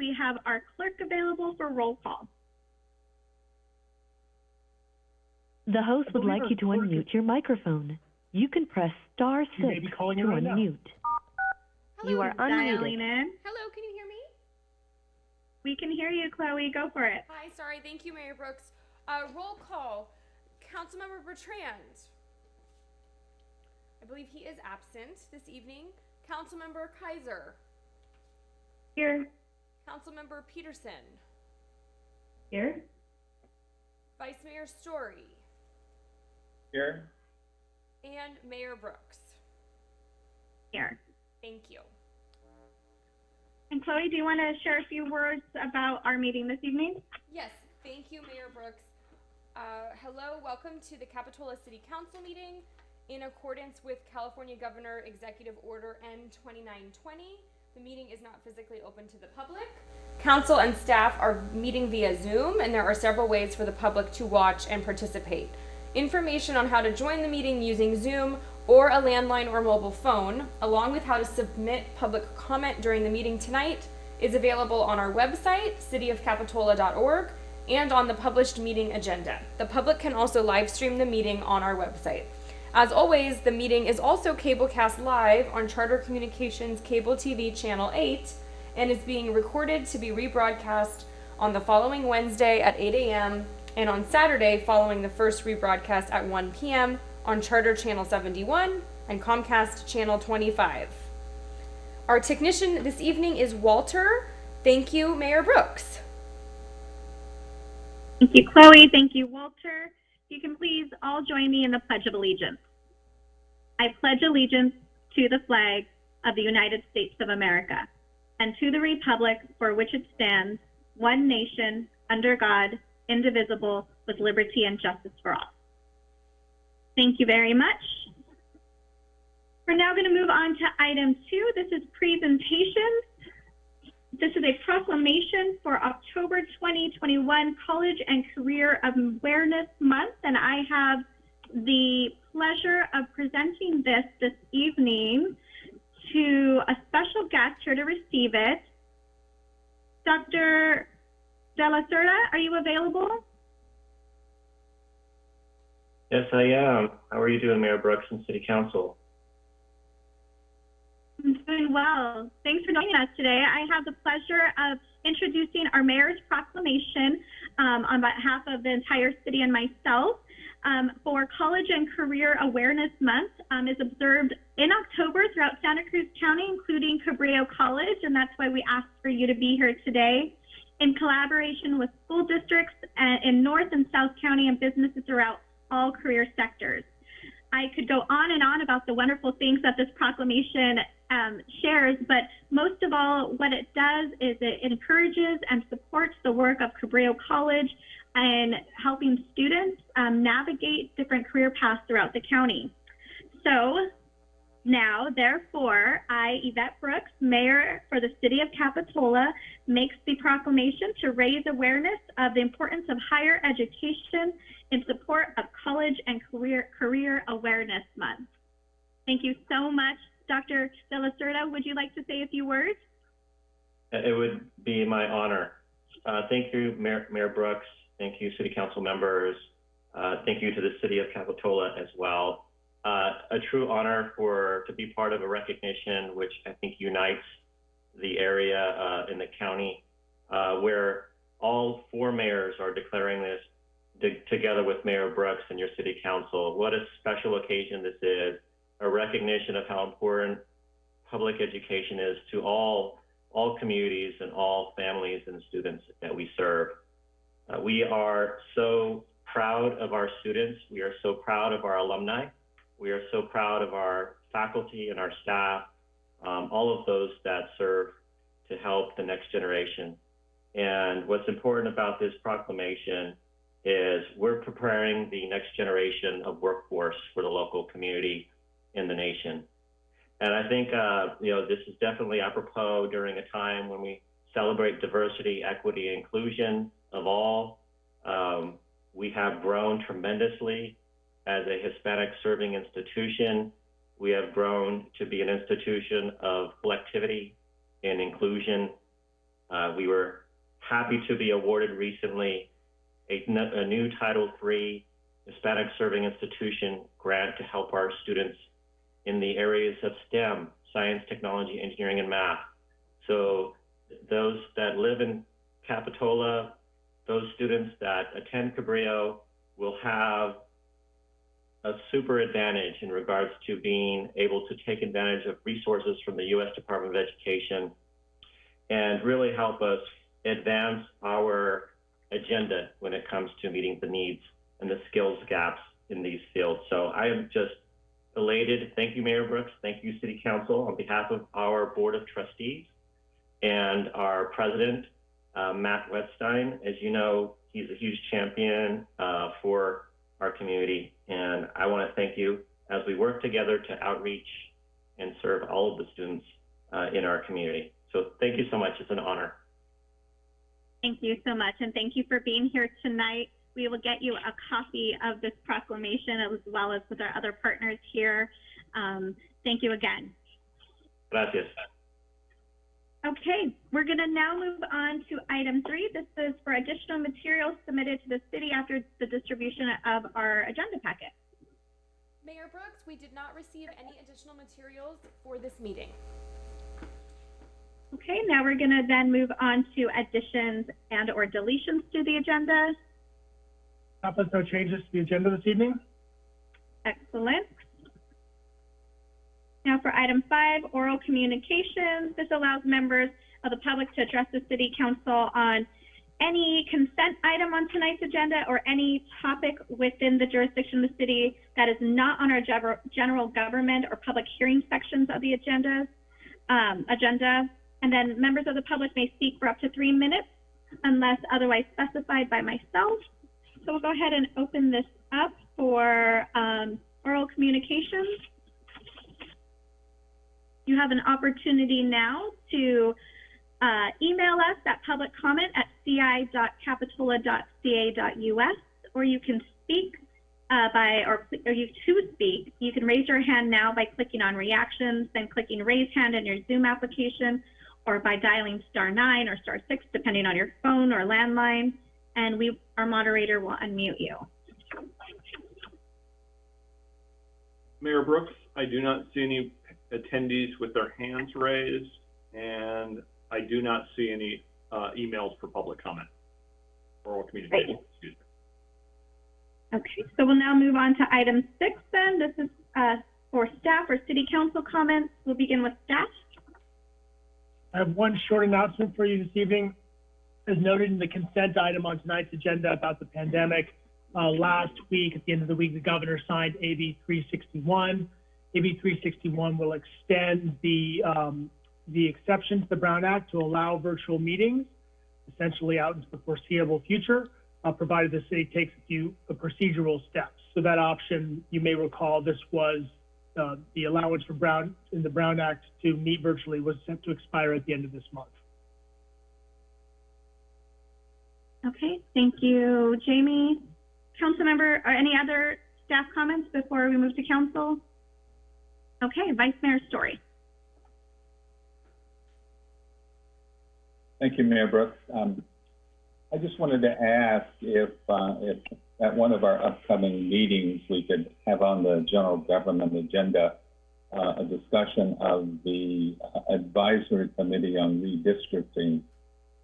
we have our clerk available for roll call. The host would like you to clerk unmute your microphone. You can press star She may six be to calling in right unmute. Hello. You are Dialing unmuted. in. Hello, can you hear me? We can hear you, Chloe. Go for it. Hi, sorry. Thank you, Mayor Brooks. Uh, roll call. Councilmember Bertrand. I believe he is absent this evening. Councilmember Keiser. Here. Councilmember Petersen. Here. Vice Mayor Storey. Here. And Mayor Brooks. Here. Thank you. And Chloe, do you want to share a few words about our meeting this evening? Yes, thank you, Mayor Brooks. Uh, hello, welcome to the Capitola City Council meeting. In accordance with California Governor Executive Order N 2920, the meeting is not physically open to the public. Council and staff are meeting via Zoom, and there are several ways for the public to watch and participate. Information on how to join the meeting using Zoom or a landline or mobile phone, along with how to submit public comment during the meeting tonight, is available on our website, cityofcapitola.org, and on the published meeting agenda. The public can also live stream the meeting on our website. As always, the meeting is also cablecast live on Charter Communications Cable TV Channel 8 and is being recorded to be rebroadcast on the following Wednesday at 8 a.m. and on Saturday following the first rebroadcast at 1 p.m. on Charter Channel 71 and Comcast Channel 25. Our technician this evening is Walter. Thank you, Mayor Brooks. Thank you, Chloe. Thank you, Walter. You can please all join me in the Pledge of Allegiance. I pledge allegiance to the flag of the United States of America and to the republic for which it stands, one nation, under God, indivisible, with liberty and justice for all. Thank you very much. We're now going to move on to item two. This is presentations. This is a proclamation for October 2021 College and Career Awareness Month, and I have the pleasure of presenting this this evening to a special guest here to receive it. Dr. De La Cerda, are you available? Yes, I am. How are you doing, Mayor Brooks and City Council? I'm doing well. Thanks for joining us today. I have the pleasure of introducing our mayor's proclamation um, on behalf of the entire city and myself. Um, for College and Career Awareness Month um, is observed in October throughout Santa Cruz County, including Cabrillo College, and that's why we asked for you to be here today. In collaboration with school districts uh, in North and South County and businesses throughout all career sectors. I could go on and on about the wonderful things that this proclamation um, shares, but most of all, what it does is it encourages and supports the work of Cabrillo College and helping students um, navigate different career paths throughout the county. So now, therefore, I, Yvette Brooks, Mayor for the City of Capitola, makes the proclamation to raise awareness of the importance of higher education in support of College and Career, Career Awareness Month. Thank you so much. Dr. De La Cerda, would you like to say a few words? It would be my honor. Uh, thank you, Mayor, Mayor Brooks. Thank you, City Council members. Uh, thank you to the City of Capitola as well. Uh, a true honor for to be part of a recognition which I think unites the area uh, in the county, uh, where all four mayors are declaring this together with Mayor Brooks and your City Council. What a special occasion this is, a recognition of how important public education is to all all communities and all families and students that we serve. Uh, we are so proud of our students. We are so proud of our alumni. We are so proud of our faculty and our staff, um, all of those that serve to help the next generation. And what's important about this proclamation is we're preparing the next generation of workforce for the local community in the nation. And I think, uh, you know, this is definitely apropos during a time when we celebrate diversity, equity, inclusion of all. Um, we have grown tremendously as a Hispanic serving institution. We have grown to be an institution of collectivity and inclusion. Uh, we were happy to be awarded recently a new Title III Hispanic Serving Institution grant to help our students in the areas of STEM, science, technology, engineering, and math. So those that live in Capitola, those students that attend Cabrillo will have a super advantage in regards to being able to take advantage of resources from the U.S. Department of Education and really help us advance our agenda when it comes to meeting the needs and the skills gaps in these fields. So I am just elated. Thank you, Mayor Brooks. Thank you, City Council, on behalf of our Board of Trustees and our President, uh, Matt Wetstein. As you know, he's a huge champion uh, for our community, and I want to thank you as we work together to outreach and serve all of the students uh, in our community. So thank you so much. It's an honor. Thank you so much, and thank you for being here tonight. We will get you a copy of this proclamation as well as with our other partners here. Um, thank you again. Gracias. Okay, we're going to now move on to item three. This is for additional materials submitted to the city after the distribution of our agenda packet. Mayor Brooks, we did not receive any additional materials for this meeting. Okay, now we're going to then move on to additions and or deletions to the agenda. Has no changes to the agenda this evening. Excellent. Now for item five, oral communications. This allows members of the public to address the city council on any consent item on tonight's agenda or any topic within the jurisdiction of the city that is not on our general government or public hearing sections of the agenda. Um, agenda. And then members of the public may speak for up to three minutes unless otherwise specified by myself. So we'll go ahead and open this up for um, oral communications. You have an opportunity now to uh, email us at public comment at ci.capitola.ca.us, or you can speak uh, by, or, or you to speak. You can raise your hand now by clicking on reactions, then clicking raise hand in your Zoom application, or by dialing star nine or star six, depending on your phone or landline, and we, our moderator will unmute you. Mayor Brooks, I do not see any attendees with their hands raised, and I do not see any uh, emails for public comment. Oral communication, excuse me. Okay, so we'll now move on to item six then. This is uh, for staff or city council comments. We'll begin with staff. I have one short announcement for you this evening. As noted in the consent item on tonight's agenda about the pandemic, uh, last week, at the end of the week, the governor signed AB 361. AB 361 will extend the, um, the exception to the Brown Act to allow virtual meetings, essentially out into the foreseeable future, uh, provided the city takes a few procedural steps. So that option, you may recall, this was uh, the allowance for Brown, in the Brown Act to meet virtually was set to expire at the end of this month. Okay, thank you, Jamie. Councilmember, or any other staff comments before we move to council? Okay, Vice Mayor Storey. Thank you, Mayor Brooks. Um, I just wanted to ask if, uh, if at one of our upcoming meetings, we could have on the general government agenda uh, a discussion of the advisory committee on redistricting,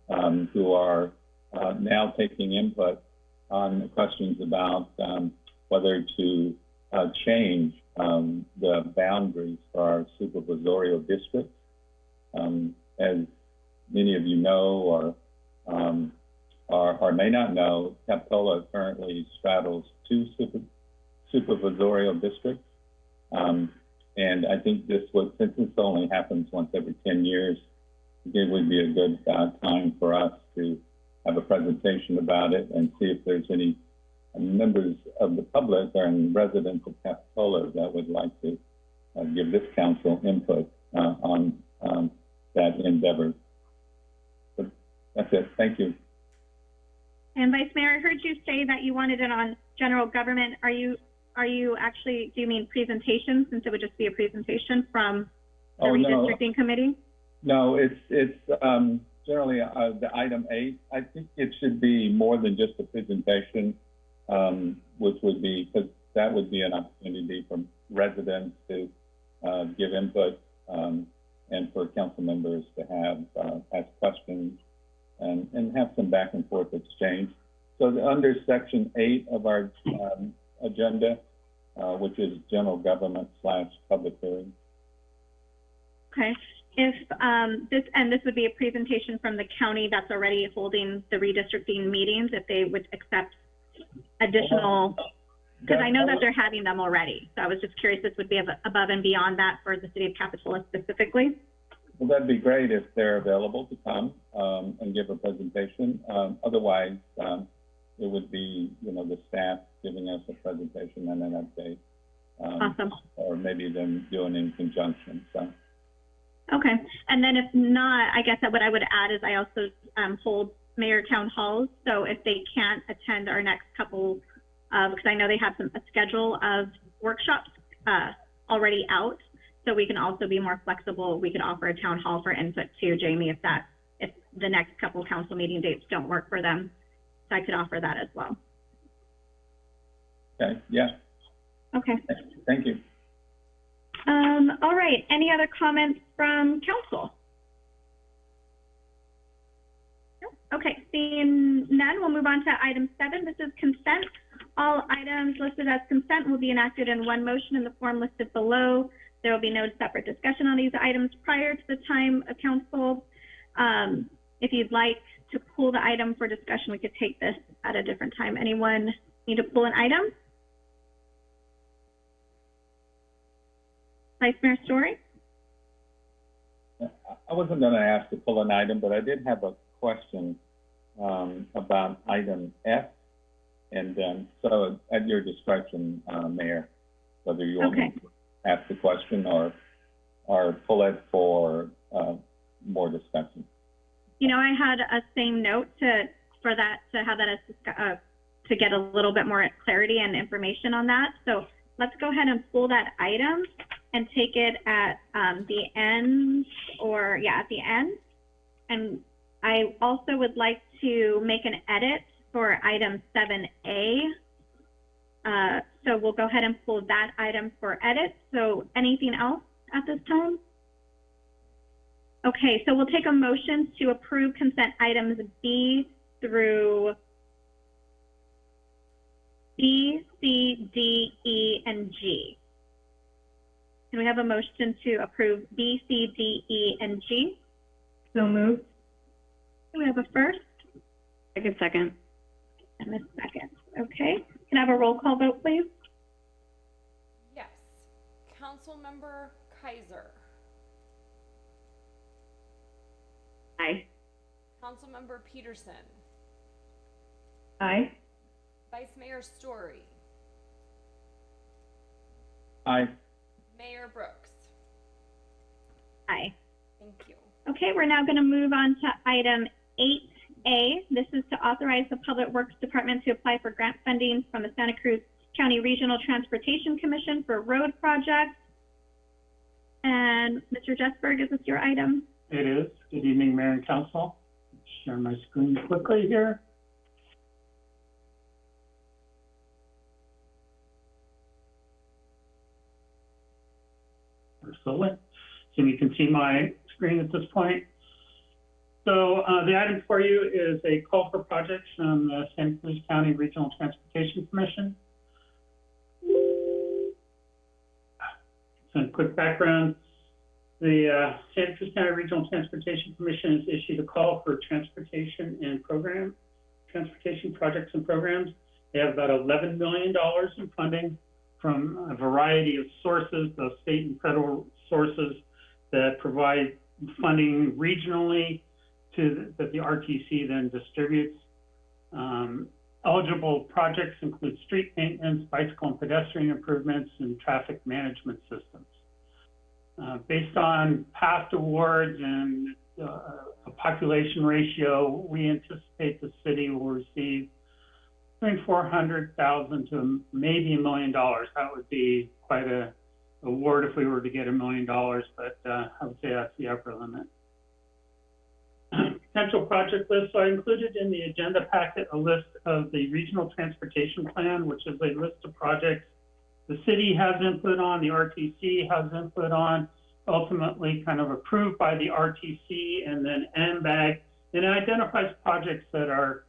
um, who are uh, now taking input on questions about um, whether to uh, change um, the boundaries for our supervisorial districts. Um, as many of you know or, um, or, or may not know, Capitola currently straddles two super, supervisorial districts. Um, and I think this would, since this only happens once every 10 years, it would be a good uh, time for us to have a presentation about it and see if there's any members of the public and residents of Capitola that would like to uh, give this council input uh, on um, that endeavor. But that's it. Thank you. And Vice Mayor, I heard you say that you wanted it on general government. Are you, are you actually, do you mean presentation, since it would just be a presentation from the Oh, no. redistricting committee? No, it's it's um, generally, uh, the item eight, I think it should be more than just a presentation, um, which would be, because that would be an opportunity for residents to, uh, give input, um, and for council members to have, uh, ask questions and, and have some back and forth exchange. So the- under section eight of our, um, agenda, uh, which is general government slash public hearing, Okay. If um, this, and this would be a presentation from the county that's already holding the redistricting meetings, if they would accept additional, because I know that they're having them already. So I was just curious, this would be above and beyond that for the city of Capitola specifically? Well, that'd be great if they're available to come, um, and give a presentation. Um, otherwise, um, it would be, you know, the staff giving us a presentation and an update. Um, Awesome. or maybe them doing in conjunction, so. Okay. And then if not, I guess that what I would add is I also um, hold mayor town halls. So if they can't attend our next couple, because I know they have some, a schedule of workshops uh, already out. So we can also be more flexible. We could offer a town hall for input too, Jamie, if that, if the next couple council meeting dates don't work for them. So I could offer that as well. Okay, yeah, Okay. thank you. Um, all right. Any other comments from council? Okay, seeing none, we'll move on to item seven. This is consent. All items listed as consent will be enacted in one motion in the form listed below. There will be no separate discussion on these items prior to the time of council. Um, if you'd like to pull the item for discussion, we could take this at a different time. Anyone need to pull an item? Vice Mayor Storey? I wasn't gonna ask to pull an item, but I did have a question, um, about item F. And, um, so at your discretion, uh, Mayor, whether you want Okay. to ask the question or, or pull it for, uh, more discussion. You know, I had a same note to, for that, to have that as, uh, to get a little bit more clarity and information on that. So let's go ahead and pull that item and take it at, um, the end, or, yeah, at the end. And I also would like to make an edit for item seven A. Uh, so we'll go ahead and pull that item for edit. So anything else at this time? Okay, so we'll take a motion to approve consent items B through B, C, D, E, and G. Can we have a motion to approve B, C, D, E, and G? So moved. Do we have a first Second, second. and a second? Okay, can I have a roll call vote, please? Yes. Councilmember Keiser. Aye. Councilmember Petersen. Aye. Vice Mayor Storey. Aye, Mayor Brooks. Aye. Thank you. Okay, we're now going to move on to item 8A. This is to authorize the Public Works Department to apply for grant funding from the Santa Cruz County Regional Transportation Commission for road projects. And Mr. Jesberg, is this your item? It is. Good evening, Mayor and Council. Share my screen quickly here. Excellent. So you can see my screen at this point. So uh, the item for you is a call for projects from the Santa Cruz County Regional Transportation Commission. Some quick background. The uh, Santa Cruz County Regional Transportation Commission has issued a call for transportation and program, transportation projects and programs. They have about $11 million in funding from a variety of sources, both state and federal sources that provide funding regionally to, that the RTC then distributes. Um, eligible projects include street maintenance, bicycle and pedestrian improvements, and traffic management systems. Uh, based on past awards and uh, a population ratio, we anticipate the city will receive between four hundred thousand to maybe a million dollars. That would be quite a award if we were to get a million dollars, but uh, I would say that's the upper limit. potential project list. So I included in the agenda packet a list of the regional transportation plan, which is a list of projects the city has input on, the RTC has input on, ultimately kind of approved by the RTC and then AMBAG. And it identifies projects that are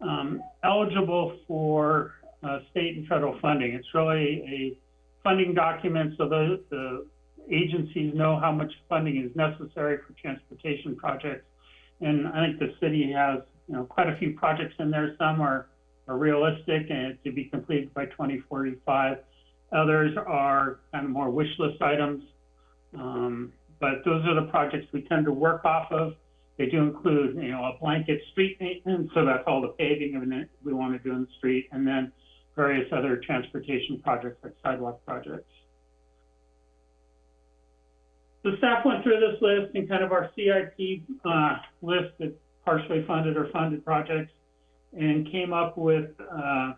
um, eligible for uh, state and federal funding. It's really a funding documents so the, the agencies know how much funding is necessary for transportation projects. And I think the city has, you know, quite a few projects in there. Some are, are realistic and to be completed by 2045. Others are kind of more wish list items. Um, but those are the projects we tend to work off of. They do include, you know, a blanket street maintenance, so that's all the paving we want to do in the street, and then various other transportation projects like sidewalk projects. The staff went through this list and kind of our CIP uh, list of partially funded or funded projects and came up with uh,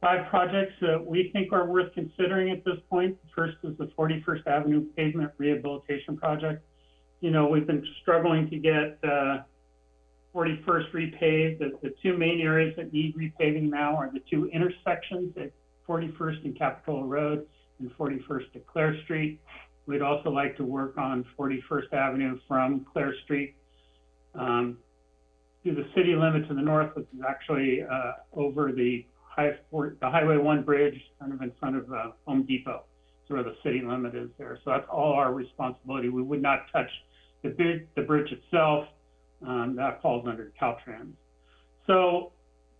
five projects that we think are worth considering at this point. First is the 41st Avenue Pavement Rehabilitation Project. You know, we've been struggling to get uh, 41st repaved. The, the two main areas that need repaving now are the two intersections at 41st and Capitola Road and 41st at Clare Street. We'd also like to work on 41st Avenue from Clare Street um, to the city limit to the north, which is actually uh, over the high, the Highway 1 bridge, kind of in front of uh, Home Depot. That's where the city limit is there. So that's all our responsibility. We would not touch the bridge, the bridge itself. Um, that falls under Caltrans. So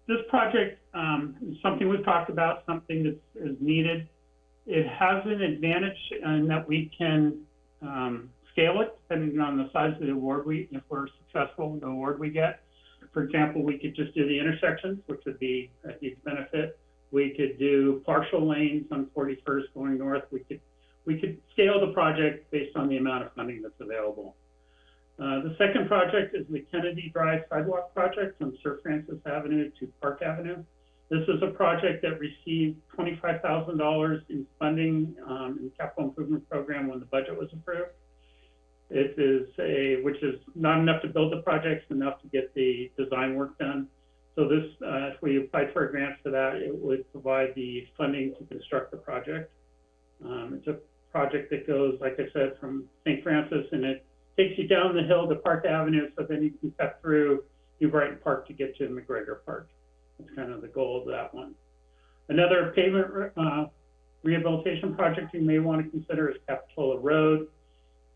this project um, is something we've talked about, something that is needed. It has an advantage in that we can um, scale it depending on the size of the award we, if we're successful the award we get. For example, we could just do the intersections, which would be a huge benefit. We could do partial lanes on 41st going north. We could we could scale the project based on the amount of funding that's available. Uh, the second project is the Kennedy Drive Sidewalk Project from St. Francis Avenue to Park Avenue. This is a project that received $25,000 in funding um, in the capital improvement program when the budget was approved. It is a, which is not enough to build the project, enough to get the design work done. So this, uh, if we applied for a grant for that, it would provide the funding to construct the project. Um, it's a project that goes, like I said, from St. Francis and it takes you down the hill to Park Avenue, so then you can cut through New Brighton Park to get to McGregor Park. That's kind of the goal of that one. Another pavement uh, rehabilitation project you may want to consider is Capitola Road.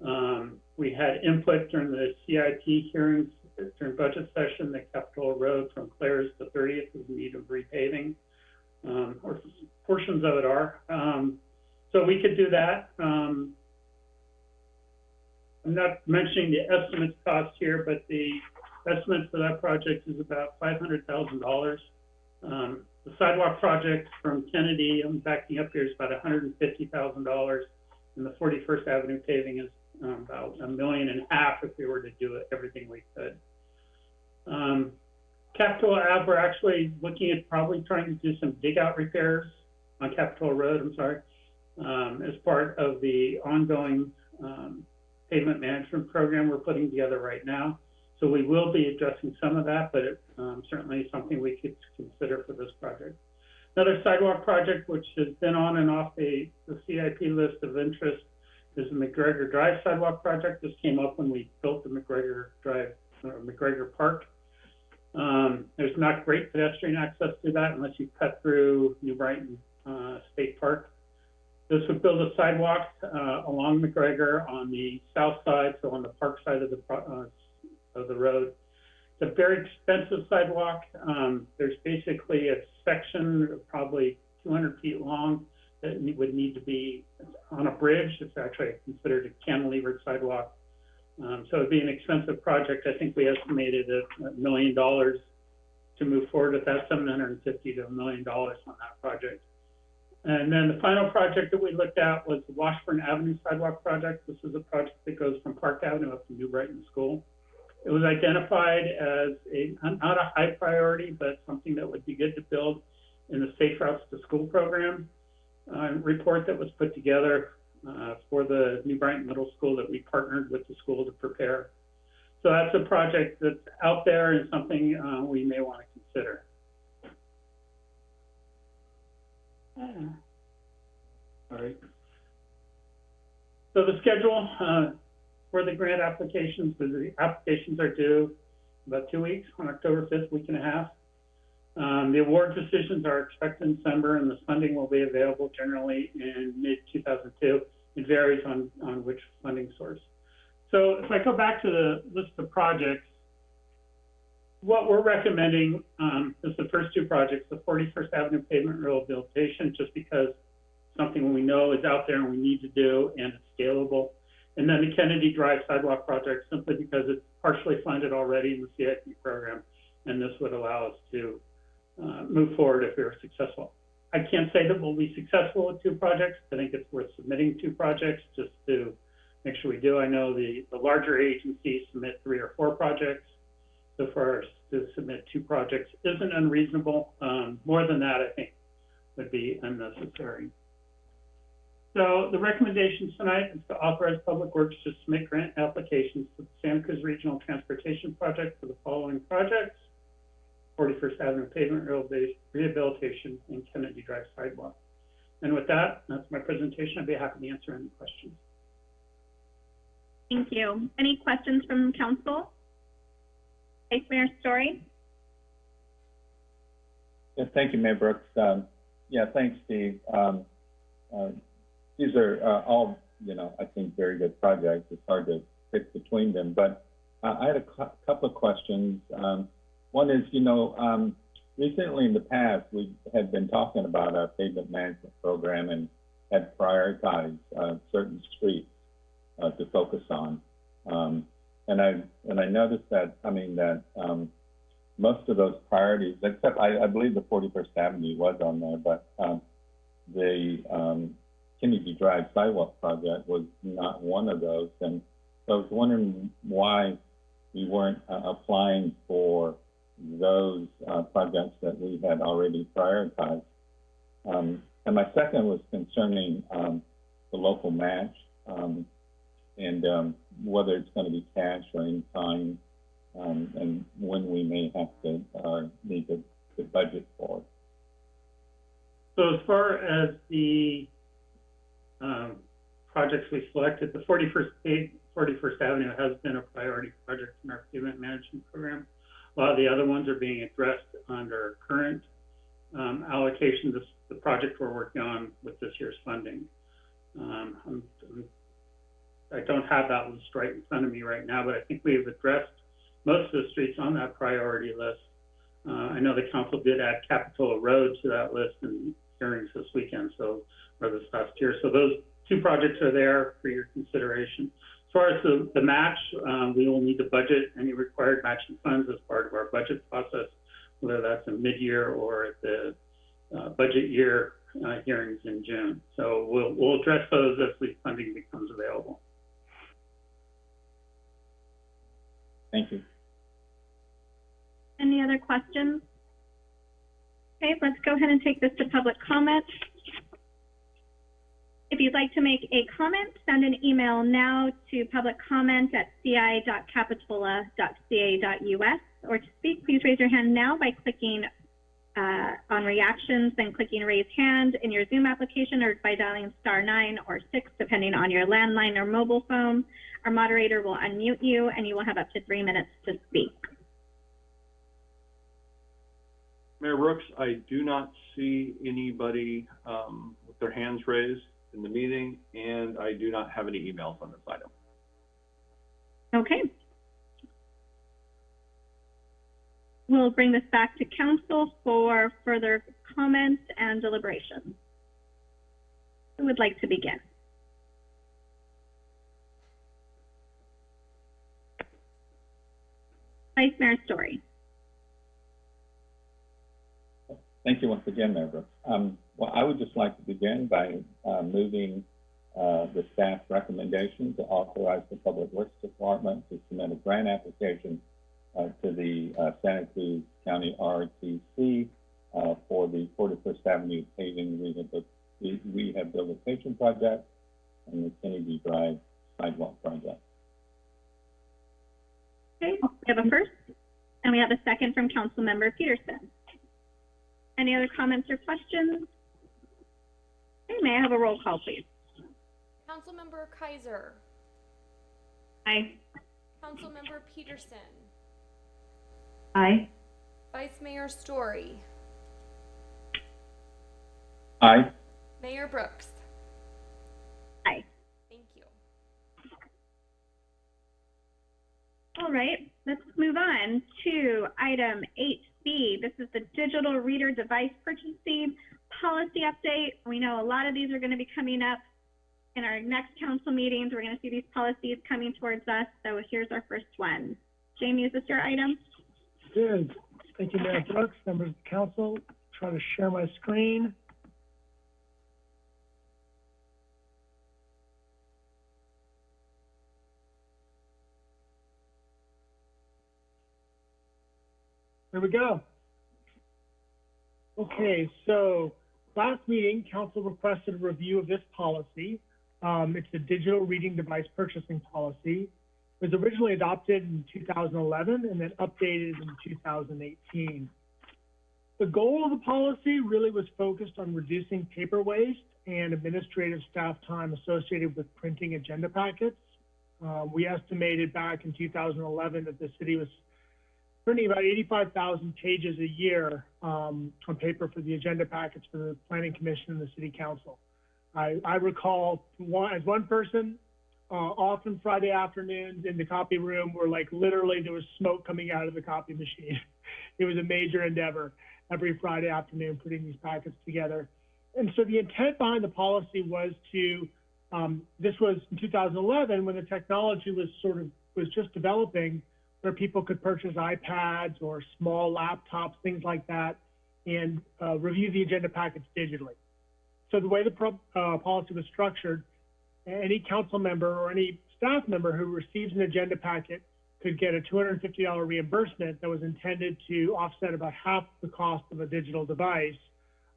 Um, we had input during the CIP hearings during budget session that Capitola Road from Clares to 30th is in need of repaving, um, or portions of it are. Um, so we could do that. Um, I'm not mentioning the estimates cost here, but the estimate for that project is about $500,000. Um, the sidewalk project from Kennedy, I'm backing up here, is about $150,000. And the 41st Avenue paving is um, about a million and a half if we were to do everything we could. Um, Capitola Ave, we're actually looking at probably trying to do some dig out repairs on Capitola Road, I'm sorry, um, as part of the ongoing um, pavement management program we're putting together right now. So we will be addressing some of that, but it, um, certainly something we could consider for this project. Another sidewalk project, which has been on and off the, the CIP list of interest, is the McGregor Drive sidewalk project. This came up when we built the McGregor Drive, uh, McGregor Park. Um, there's not great pedestrian access to that unless you cut through New Brighton uh, State Park. This would build a sidewalk uh, along McGregor on the south side, so on the park side of the uh, of the road. It's a very expensive sidewalk. Um, there's basically a section probably 200 feet long that would need to be on a bridge. It's actually considered a cantilevered sidewalk. Um, so it'd be an expensive project. I think we estimated a, a million dollars to move forward with that, 750 to a million dollars on that project. And then the final project that we looked at was the Washburn Avenue Sidewalk Project. This is a project that goes from Park Avenue up to New Brighton School. It was identified as a, not a high priority, but something that would be good to build in the Safe Routes to School program uh, report that was put together uh, for the New Brighton Middle School that we partnered with the school to prepare. So that's a project that's out there and something, uh, we may want to consider. Uh, All right. So the schedule, uh, for the grant applications, the applications are due about two weeks, on October fifth, week and a half. Um, the award decisions are expected in December, and the funding will be available generally in mid two thousand two. It varies on, on which funding source. So if I go back to the list of projects, what we're recommending, um, is the first two projects, the Forty-first Avenue pavement rehabilitation, just because something we know is out there and we need to do and it's scalable. And then the Kennedy Drive sidewalk project, simply because it's partially funded already in the CIP program, and this would allow us to uh, move forward if we are successful. I can't say that we'll be successful with two projects. I think it's worth submitting two projects just to make sure we do. I know the, the larger agencies submit three or four projects. So us to submit two projects isn't unreasonable. Um, more than that, I think, would be unnecessary. So the recommendation tonight is to authorize Public Works to submit grant applications to the Santa Cruz Regional Transportation Project for the following projects. Forty-first Avenue pavement rehabilitation and Kennedy Drive sidewalk. And with that, that's my presentation. I'd be happy to answer any questions. Thank you. Any questions from council? Vice Mayor Storey? Yeah, thank you, Mayor Brooks. Um, yeah, thanks, Steve. Um, uh, these are, uh, all, you know, I think very good projects. It's hard to pick between them, but, uh, I had a cou- couple of questions. Um, one is, you know, um, recently in the past, we had been talking about our pavement management program and had prioritized, uh, certain streets, uh, to focus on. And I, and I noticed that, I mean, that, um, most of those priorities, except I, I believe the Forty-first Avenue was on there, but, um, the, um, Kennedy Drive sidewalk project was not one of those. And so I was wondering why we weren't, uh, applying for those, uh, projects that we had already prioritized. Um, and my second was concerning, um, the local match, um, and, um, whether it's gonna be cash or in kind, um, and when we may have to, uh, need to, to budget for it. So as far as the, um, projects we selected, the forty-first page, forty-first Avenue has been a priority project in our pavement management program. A lot of the other ones are being addressed under current, um, allocation, the project we're working on with this year's funding. Um, I'm, I'm, I don't have that list right in front of me right now, but I think we have addressed most of the streets on that priority list. Uh, I know the council did add Capitola Road to that list in hearings this weekend, so, or this past year. So those two projects are there for your consideration. As far as the, the match, um, we will need to budget any required matching funds as part of our budget process, whether that's in mid-year or at the, uh, budget year, uh, hearings in June. So we'll, we'll address those as the funding becomes available. Thank you. Any other questions? Okay, let's go ahead and take this to public comment. If you'd like to make a comment, send an email now to publiccomment@ci.capitola.ca.us. Or to speak, please raise your hand now by clicking uh, on reactions, then clicking raise hand in your Zoom application, or by dialing star nine or six, depending on your landline or mobile phone. Our moderator will unmute you, and you will have up to three minutes to speak. Mayor Brooks, I do not see anybody, um, with their hands raised in the meeting, and I do not have any emails on this item. Okay. We'll bring this back to council for further comments and deliberations. Who would like to begin? Vice Mayor Storey. Thank you once again, Mayor. Um, well, I would just like to begin by, uh, moving, uh, the staff recommendation to authorize the Public Works Department to submit a grant application, to the, uh, Santa Cruz County RTC, uh, for the Forty-first Avenue paving rehabil- re- rehabilitation project and the Kennedy Drive sidewalk project. Okay, we have a first, and we have a second from Council Member Petersen. Any other comments or questions? Okay, may I have a roll call, please? Councilmember Keiser, Aye. Councilmember Petersen, Aye. Vice Mayor Storey, Aye. Mayor Brooks. Aye. Thank you. All right, let's move on to item eight B. This is the digital reader device purchasing policy update. We know a lot of these are going to be coming up in our next council meetings. We're going to see these policies coming towards us. So here's our first one. Jamie, is this your item? Good. Thank you, Mayor Brooks, members of the council. Try to share my screen. There we go. Okay, so last meeting, council requested a review of this policy. Um, it's a digital reading device purchasing policy was originally adopted in 2011 and then updated in 2018. The goal of the policy really was focused on reducing paper waste and administrative staff time associated with printing agenda packets. Uh, we estimated back in 2011 that the city was printing about 85,000 pages a year um, on paper for the agenda packets for the Planning Commission and the City Council. I, I recall one, as one person, uh, often Friday afternoons in the copy room where like literally there was smoke coming out of the copy machine. it was a major endeavor every Friday afternoon putting these packets together. And so the intent behind the policy was to, um, this was in 2011 when the technology was sort of, was just developing where people could purchase iPads or small laptops, things like that, and uh, review the agenda packets digitally. So the way the uh, policy was structured, any council member or any staff member who receives an agenda packet could get a $250 reimbursement that was intended to offset about half the cost of a digital device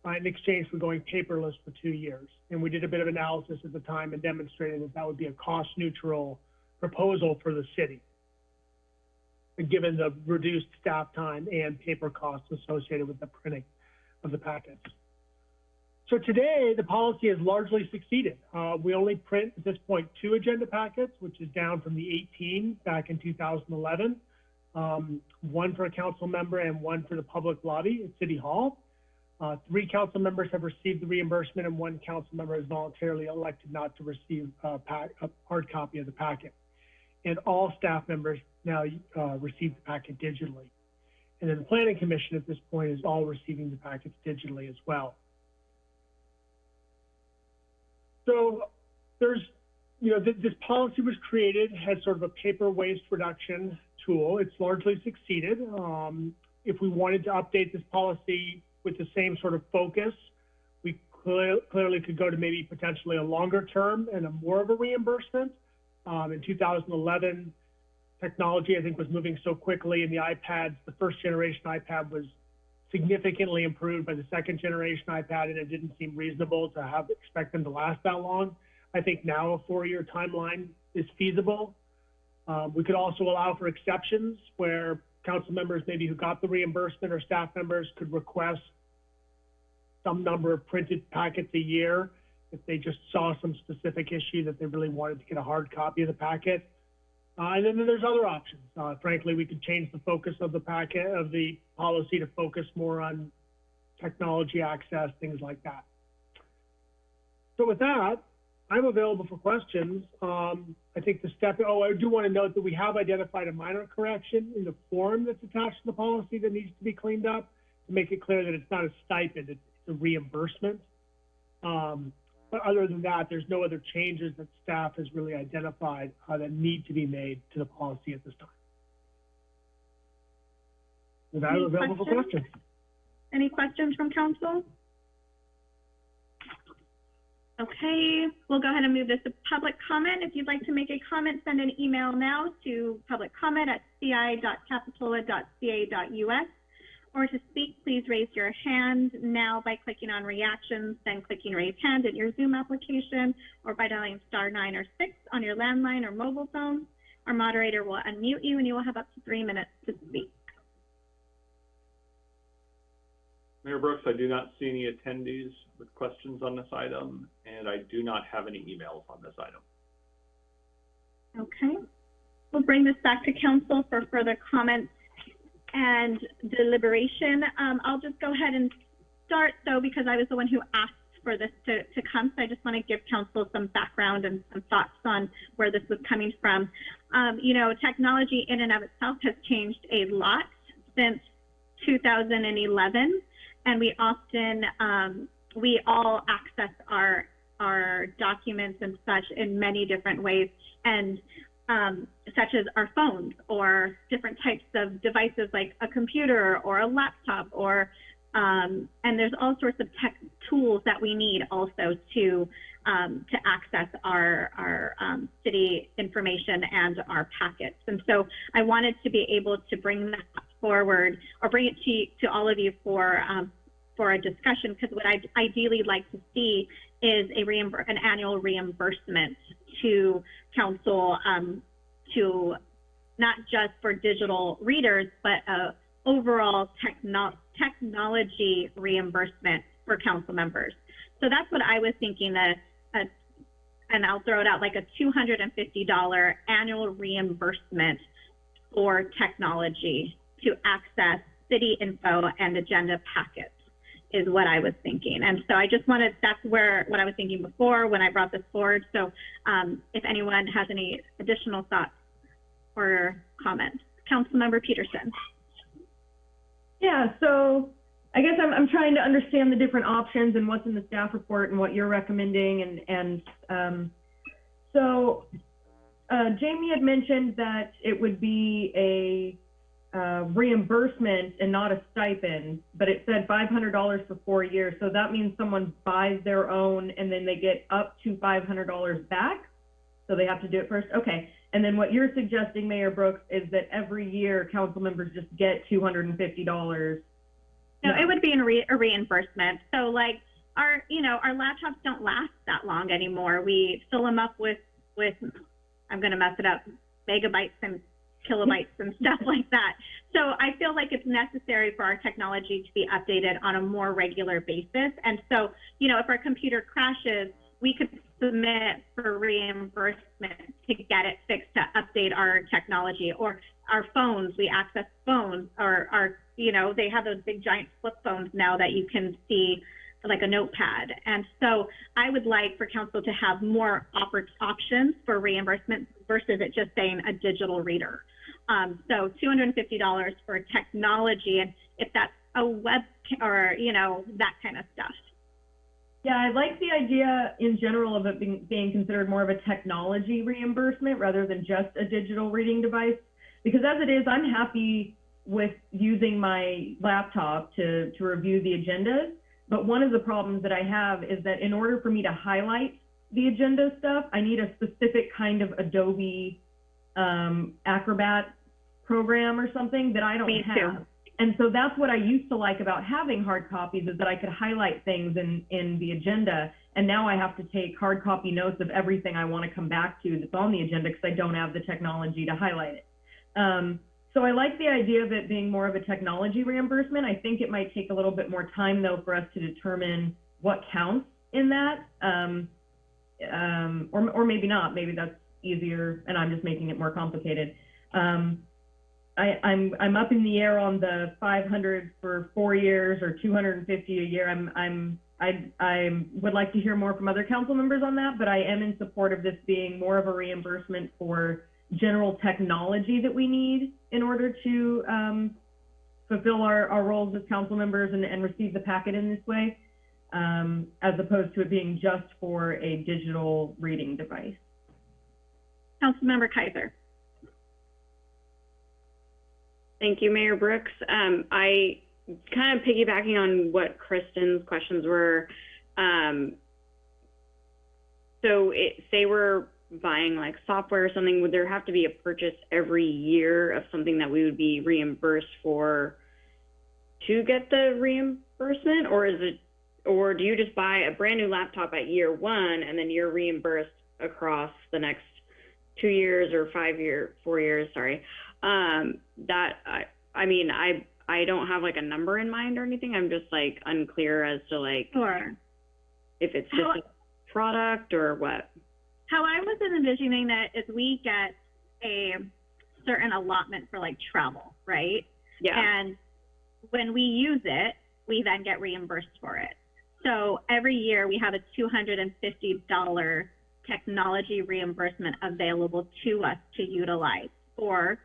uh, in exchange for going paperless for two years. And we did a bit of analysis at the time and demonstrated that that would be a cost neutral proposal for the city, given the reduced staff time and paper costs associated with the printing of the packets. So today, the policy has largely succeeded. Uh, we only print at this point two agenda packets, which is down from the 18 back in 2011. Um, one for a council member and one for the public lobby at City Hall. Uh, three council members have received the reimbursement and one council member has voluntarily elected not to receive a, pack, a hard copy of the packet. And all staff members now uh, receive the packet digitally. And then the planning commission at this point is all receiving the packets digitally as well. So there's, you know, th- this policy was created as sort of a paper waste reduction tool. It's largely succeeded. Um, if we wanted to update this policy with the same sort of focus, we clear, clearly could go to maybe potentially a longer term and a more of a reimbursement. Um, in 2011, technology I think was moving so quickly, and the iPads, the first generation iPad was significantly improved by the second generation iPad, and it didn't seem reasonable to have expect them to last that long. I think now a four-year timeline is feasible. Um, we could also allow for exceptions where council members maybe who got the reimbursement or staff members could request some number of printed packets a year if they just saw some specific issue that they really wanted to get a hard copy of the packet. Uh, and then there's other options. Uh, frankly, we could change the focus of the packet of the policy to focus more on technology access, things like that. So with that, I'm available for questions. Um, I think the step, oh, I do want to note that we have identified a minor correction in the form that's attached to the policy that needs to be cleaned up to make it clear that it's not a stipend, it's a reimbursement. Um, but other than that, there's no other changes that staff has really identified uh, that need to be made to the policy at this time. With that, Any available for questions? questions. Any questions from council? Okay, we'll go ahead and move this to public comment. If you'd like to make a comment, send an email now to public comment at ci.capitola.ca.us. Or to speak, please raise your hand now by clicking on reactions, then clicking raise hand in your Zoom application, or by dialing star nine or six on your landline or mobile phone. Our moderator will unmute you and you will have up to three minutes to speak. Mayor Brooks, I do not see any attendees with questions on this item, and I do not have any emails on this item. Okay. We'll bring this back to council for further comments and deliberation. Um, I'll just go ahead and start though, because I was the one who asked for this to, to come. So I just want to give council some background and some thoughts on where this was coming from. Um, you know, technology in and of itself has changed a lot since 2011, and we often, um, we all access our our documents and such in many different ways, and um, such as our phones or different types of devices like a computer or a laptop or um, and there's all sorts of tech tools that we need also to um, to access our our um, city information and our packets. And so I wanted to be able to bring that forward or bring it to to all of you for um, for a discussion because what I'd ideally like to see is a an annual reimbursement to council um, to not just for digital readers but a overall techno- technology reimbursement for council members. So that's what I was thinking that, uh, and I'll throw it out like a $250 annual reimbursement for technology to access city info and agenda packets is what I was thinking. And so I just wanted, that's where, what I was thinking before when I brought this forward. So um, if anyone has any additional thoughts or comments, Councilmember Petersen. Yeah, so I guess I'm, I'm trying to understand the different options and what's in the staff report and what you're recommending and, and, um, so, uh, Jamie had mentioned that it would be a, uh, reimbursement and not a stipend, but it said five hundred dollars for four years, so that means someone buys their own and then they get up to five hundred dollars back? So they have to do it first? Okay. And then what you're suggesting, Mayor Brooks, is that every year council members just get two hundred and fifty dollars. No, it would be re- a reimbursement. So like our, you know, our laptops don't last that long anymore. We fill them up with, with, I'm going to mess it up, megabytes and kilobytes and stuff like that. So I feel like it's necessary for our technology to be updated on a more regular basis. And so, you know, if our computer crashes, we could submit for reimbursement to get it fixed to update our technology or our phones. We access phones or our, you know, they have those big giant flip phones now that you can see like a notepad. And so I would like for council to have more oppor- options for reimbursement versus it just saying a digital reader. Um, so $250 for technology, and if that's a web or, you know, that kind of stuff. Yeah, I like the idea in general of it being, being considered more of a technology reimbursement rather than just a digital reading device. Because as it is, I'm happy with using my laptop to, to review the agendas. But one of the problems that I have is that in order for me to highlight the agenda stuff, I need a specific kind of Adobe um, Acrobat program or something that I don't Me too. have. And so that's what I used to like about having hard copies is that I could highlight things in, in the agenda. And now I have to take hard copy notes of everything I want to come back to that's on the agenda because I don't have the technology to highlight it. Um, so I like the idea of it being more of a technology reimbursement. I think it might take a little bit more time though for us to determine what counts in that. Um, um, or, or maybe not, maybe that's easier and I'm just making it more complicated. Um, I, I'm, I'm up in the air on the 500 for four years or 250 a year. I'm, I'm, I, I would like to hear more from other council members on that, but I am in support of this being more of a reimbursement for general technology that we need in order to um, fulfill our, our roles as council members and, and receive the packet in this way, um, as opposed to it being just for a digital reading device. Councilmember Keiser. Thank you, Mayor Brooks. Um, I kind of piggybacking on what Kristen's questions were. Um, so it, say we're buying like software or something, would there have to be a purchase every year of something that we would be reimbursed for to get the reimbursement? Or is it, or do you just buy a brand new laptop at year one and then you're reimbursed across the next two years or five year, four years, sorry. Um, that, I, I mean, I, I don't have like a number in mind or anything. I'm just like unclear as to like Sure. if it's How- just a product or what. How I was envisioning it is we get a certain allotment for like travel, right? Yeah. And when we use it, we then get reimbursed for it. So every year we have a $250 technology reimbursement available to us to utilize for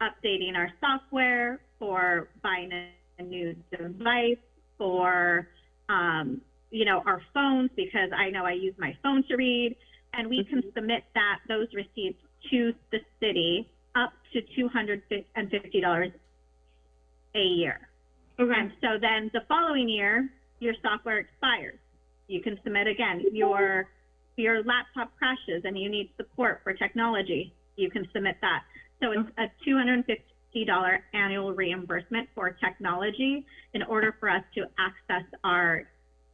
updating our software, for buying a, a new device, for, um, you know, our phones, because I know I use my phone to read, and we can mm-hmm. submit that, those receipts to the city up to $250 a year. Okay. And so then the following year, your software expires. You can submit again. Mm-hmm. Your your laptop crashes and you need support for technology. You can submit that. So it's a two hundred and fifty dollar annual reimbursement for technology in order for us to access our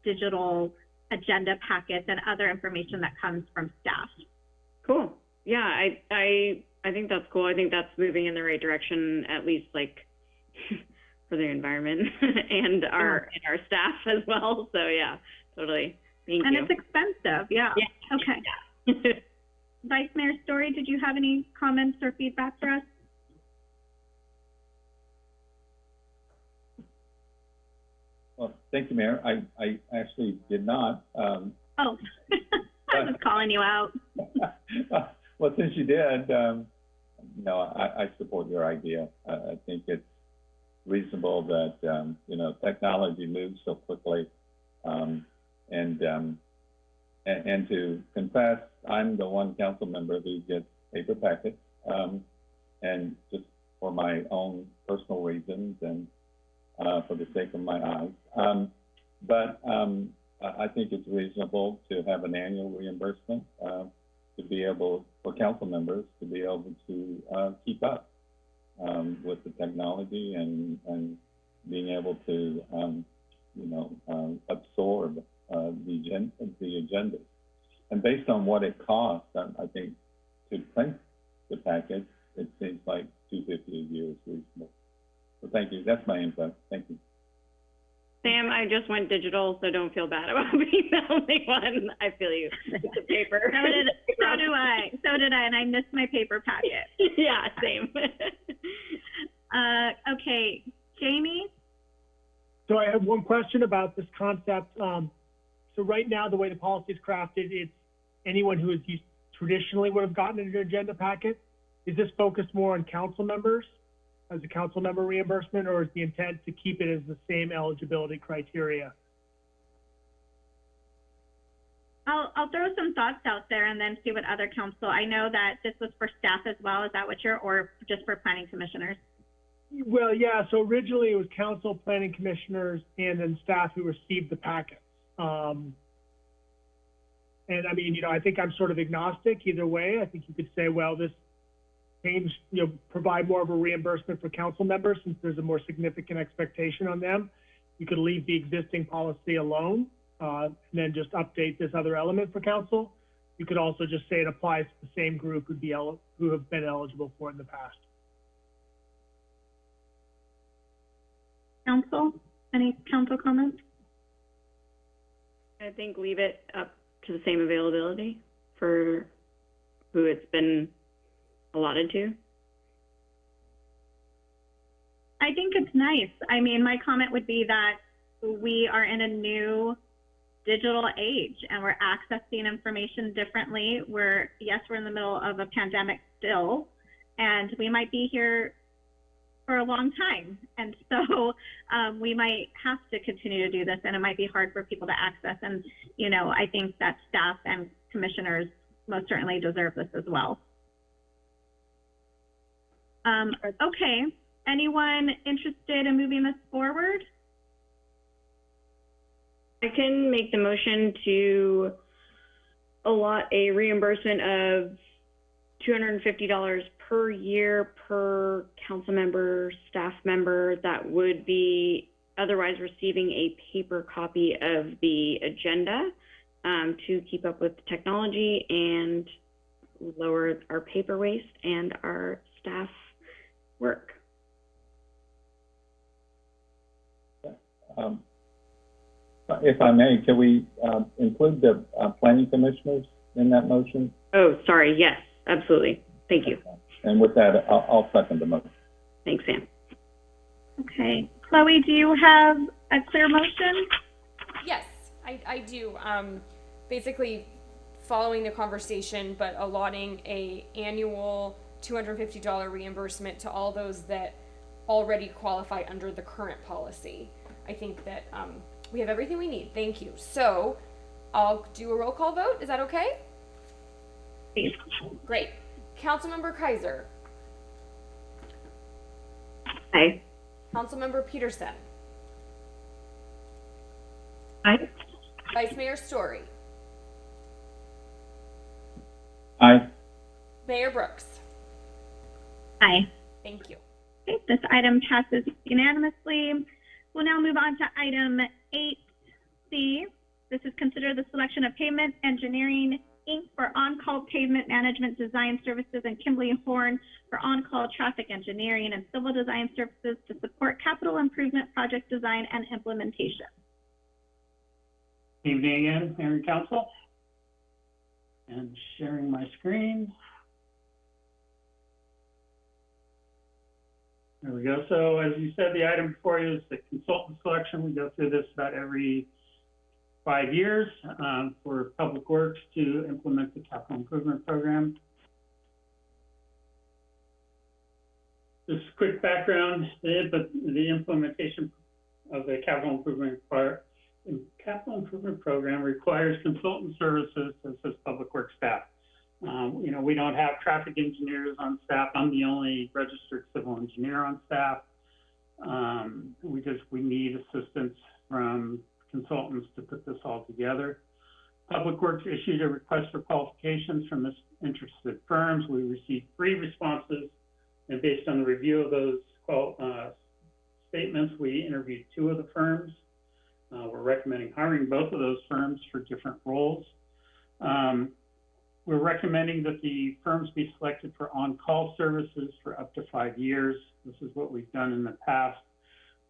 digital agenda packets and other information that comes from staff. Cool. Yeah, I, I, I think that's cool. I think that's moving in the right direction, at least like for the environment and our, and our staff as well. So yeah, totally. Thank and you. it's expensive, yeah. Yeah. Okay. Vice Mayor Storey, did you have any comments or feedback for us? Well, thank you, Mayor. I, I actually did not. Um, Oh, I was calling you out. well, since you did, um, you know, I, I support your idea. I, I think it's reasonable that, um, you know, technology moves so quickly. Um, and, um, and, and to confess, I'm the one council member who gets paper packets. Um, and just for my own personal reasons and, uh, for the sake of my eyes. Um, but, um, I, think it's reasonable to have an annual reimbursement, uh, to be able, for council members, to be able to, uh, keep up, um, with the technology and, and being able to, um, you know, um, absorb, uh, the agen- the agendas. And based on what it costs, I, I think to print the package, it seems like two fifty a year is reasonable. So thank you. That's my input. Thank you. Sam, I just went digital, so don't feel bad about being the only one. I feel you. It's a paper. So did, so do I. So did I, and I missed my paper packet. yeah, same. Uh, okay, Jamie? So I have one question about this concept. Um, so right now, the way the policy is crafted, it's anyone who is used, traditionally would have gotten an agenda packet. Is this focused more on council members as a council member reimbursement, or is the intent to keep it as the same eligibility criteria? I'll, I'll throw some thoughts out there and then see what other council, I know that this was for staff as well. Is that what you're, or just for planning commissioners? Well, yeah, so originally it was council, planning commissioners, and then staff who received the packets. Um, and I mean, you know, I think I'm sort of agnostic either way. I think you could say, well, this change, you know, provide more of a reimbursement for council members since there's a more significant expectation on them. You could leave the existing policy alone, uh, and then just update this other element for council. You could also just say it applies to the same group who'd be el- who have been eligible for it in the past. Council? Any council comments? I think leave it up to the same availability for who it's been allotted to. I think it's nice. I mean, my comment would be that we are in a new digital age and we're accessing information differently. We're, yes, we're in the middle of a pandemic still, and we might be here for a long time. And so um, we might have to continue to do this, and it might be hard for people to access. And, you know, I think that staff and commissioners most certainly deserve this as well. Um, okay. Anyone interested in moving this forward? I can make the motion to allot a reimbursement of two hundred and fifty dollars per year per council member, staff member that would be otherwise receiving a paper copy of the agenda um, to keep up with technology and lower our paper waste and our staff work. Um, if I may, can we, um, include the, uh, planning commissioners in that motion? Oh, sorry, yes, absolutely. Thank you. And with that, I'll, I'll second the motion. Thanks, Sam. Okay. Chloe, do you have a clear motion? Yes, I, I do. Um, basically, following the conversation, but allotting a annual $250 reimbursement to all those that already qualify under the current policy. I think that um, we have everything we need. Thank you. So I'll do a roll call vote. Is that okay? Please. Great. Councilmember Keiser, Aye. Councilmember Petersen, Aye. Vice Mayor Storey, Aye. Mayor Brooks. Aye. Thank you. Okay, this item passes unanimously. We'll now move on to item eight C. This is consider the selection of Pavement Engineering Inc. for on-call pavement management design services and Kimberly Horn for on-call traffic engineering and civil design services to support capital improvement project design and implementation. Good evening again, Mayor and Council. And sharing my screen. There we go. So as you said, the item before you is the consultant selection. We go through this about every five years um, for Public Works to implement the capital improvement program. Just quick background, the, the implementation of the capital improvement the capital improvement program requires consultant services to assist public works staff. Um, you know, we don't have traffic engineers on staff. I'm the only registered civil engineer on staff. Um, we just, we need assistance from consultants to put this all together. Public Works issued a request for qualifications from this interested firms. We received three responses, and based on the review of those uh, statements, we interviewed two of the firms. Uh, we're recommending hiring both of those firms for different roles. Um, we're recommending that the firms be selected for on-call services for up to five years. This is what we've done in the past.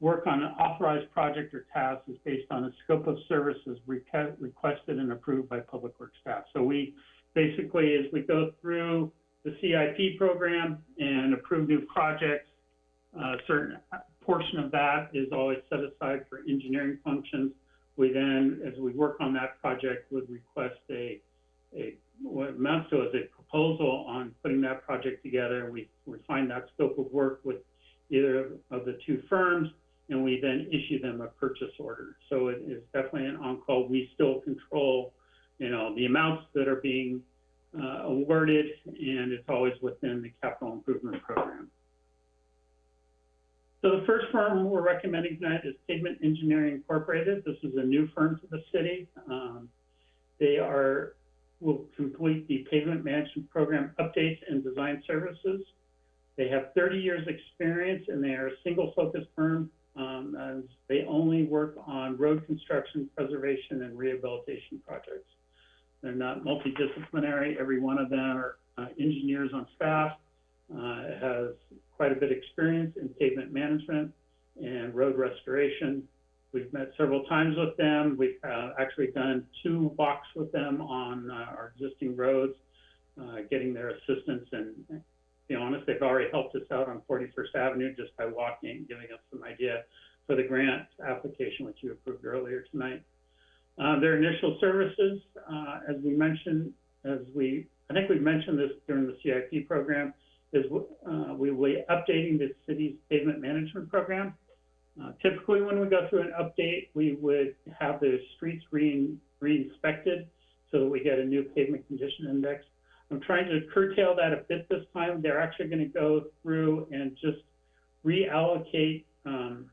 Work on an authorized project or task is based on a scope of services reque- requested and approved by Public Works staff. So we basically, as we go through the CIP program and approve new projects, a certain portion of that is always set aside for engineering functions. We then, as we work on that project, would request a, a what amounts to as a proposal on putting that project together. We refine that scope of work with either of the two firms, and we then issue them a purchase order. So it is definitely an on-call. We still control, you know, the amounts that are being uh, awarded, and it's always within the capital improvement program. So the first firm we're recommending tonight is Pavement Engineering Incorporated. This is a new firm to the city. Um, they are will complete the pavement management program updates and design services. They have 30 years experience and they are a single focus firm. Um, they only work on road construction, preservation, and rehabilitation projects. They're not multidisciplinary. Every one of them are uh, engineers on staff, uh, has quite a bit of experience in pavement management and road restoration. We've met several times with them. We've uh, actually done two walks with them on uh, our existing roads, uh, getting their assistance. And to be honest, they've already helped us out on 41st Avenue just by walking, giving us some idea for the grant application, which you approved earlier tonight. Uh, their initial services, uh, as we mentioned, as we, I think we mentioned this during the CIP program, is uh, we will be updating the city's pavement management program. Uh, typically, when we go through an update, we would have the streets re- re-inspected so that we get a new pavement condition index. I'm trying to curtail that a bit this time. They're actually going to go through and just reallocate um,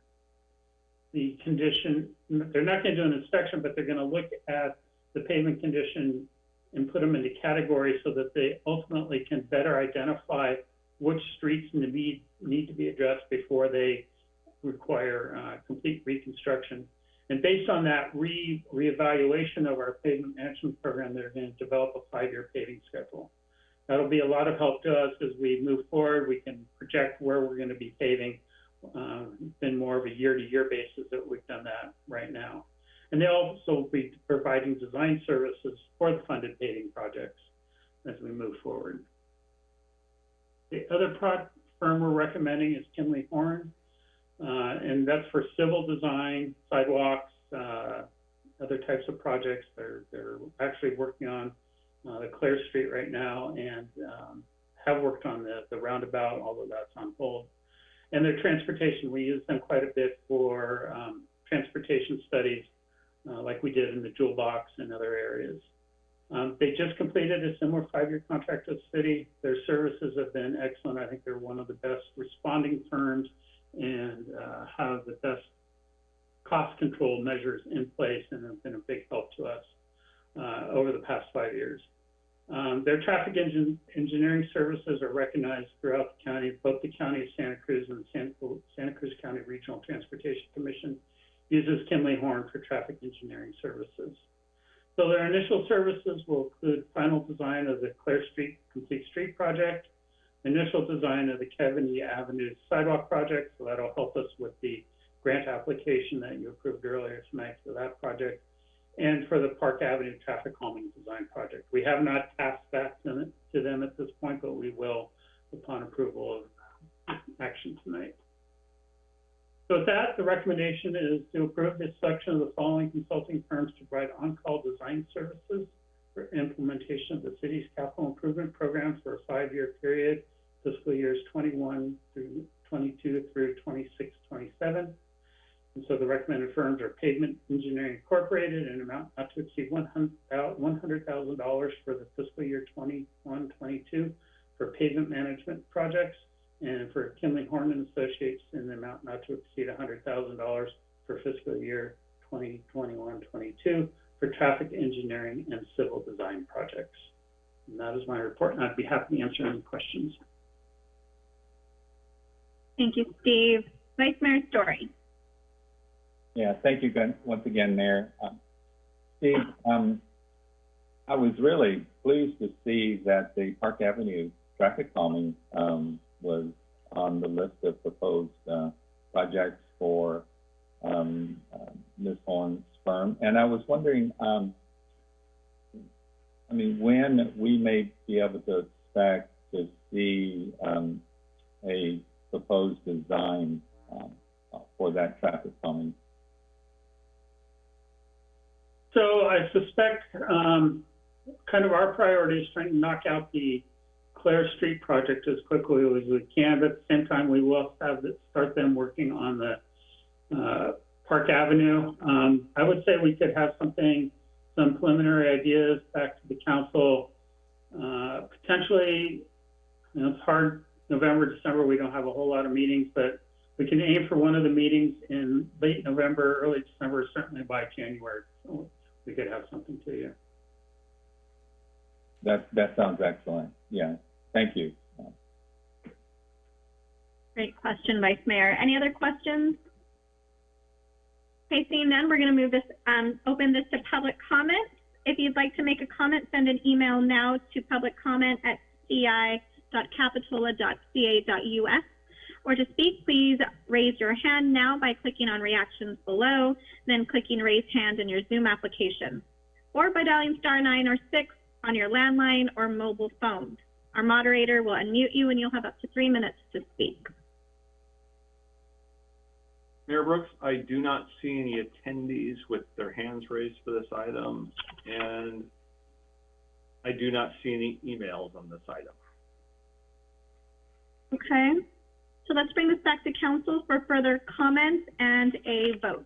the condition. They're not going to do an inspection, but they're going to look at the pavement condition and put them into categories so that they ultimately can better identify which streets need, need to be addressed before they require uh, complete reconstruction. And based on that re reevaluation of our pavement management program, they're going to develop a five-year paving schedule. that'll be a lot of help to us as we move forward. We can project where we're going to be paving. Uh, been more of a year-to-year basis that we've done that right now. And they'll also be providing design services for the funded paving projects as we move forward. The other firm we're recommending is Kimley-Horn, and that's for civil design, sidewalks, uh, other types of projects. They're, they're actually working on, uh, the Clare Street right now and, um, have worked on the, the roundabout, although that's on hold. And their transportation, we use them quite a bit for, um, transportation studies, uh, like we did in the Jewel Box and other areas. Um, they just completed a similar five-year contract with the city. Their services have been excellent. I think they're one of the best responding firms and, uh, have the best cost control measures in place and have been a big help to us, uh, over the past five years. Um, their traffic engine, engineering services are recognized throughout the county, both the county of Santa Cruz and the Santa, Santa Cruz County Regional Transportation Commission uses Kimley-Horn for traffic engineering services. So their initial services will include final design of the Clare Street Complete Street Project, initial design of the Kevin E. Avenue Sidewalk Project, so that'll help us with the grant application that you approved earlier tonight for that project, and for the Park Avenue Traffic Calming Design Project. We have not passed that to them, at this point, but we will upon approval of action tonight. So with that, the recommendation is to approve the selection of the following consulting firms to provide on-call design services for implementation of the city's capital improvement program for a five-year period, fiscal years twenty-one through twenty-two through 26, 27. And so the recommended firms are Pavement Engineering Incorporated in an amount not to exceed one uh, hundred thousand dollars for the fiscal year 21, 22 for pavement management projects, and for Kimley-Horn and Associates in the amount not to exceed hundred thousand dollars for fiscal year 2021, 22 for traffic engineering and civil design projects. And that is my report, and I'd be happy to answer any questions. Thank you, Steve. Vice Mayor Storey. Yeah, thank you again, once again, Mayor. Um, Steve, um, I was really pleased to see that the Park Avenue traffic calming, um, was on the list of proposed, uh, projects for, um, uh, Ms. Horn's firm. And I was wondering, um, I mean, when we may be able to expect to see, um, a proposed design, um, for that traffic calming So I suspect, um, kind of our priority is trying to knock out the Clare Street project as quickly as we can, but at the same time, we will have to start them working on the, uh, Park Avenue. Um, I would say we could have something, some preliminary ideas back to the council, uh, potentially, you know, it's hard, November, December, we don't have a whole lot of meetings, but we can aim for one of the meetings in late November, early December, certainly by January. So we could have something to you. That, that sounds excellent. Yeah, thank you. Great question, Vice Mayor. Any other questions? Okay, seeing none, we're going to move this, um, open this to public comment. If you'd like to make a comment, send an email now to public at ci.capitola.ca.us. Or to speak, please raise your hand now by clicking on reactions below, then clicking raise hand in your Zoom application, or by dialing star nine or six on your landline or mobile phone. Our moderator will unmute you and you'll have up to three minutes to speak. Mayor Brooks, I do not see any attendees with their hands raised for this item, and I do not see any emails on this item. Okay, so let's bring this back to council for further comments and a vote.